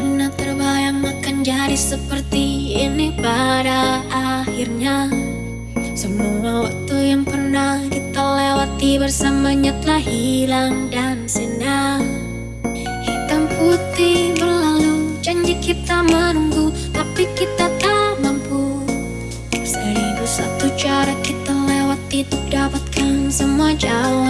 pernah terbayang makan jadi seperti ini pada akhirnya. Semua waktu yang pernah kita lewati bersamanya telah hilang dan senang Hitam putih berlalu, janji kita menunggu tapi kita tak mampu. Seribu satu cara kita lewati untuk dapatkan semua jawaban.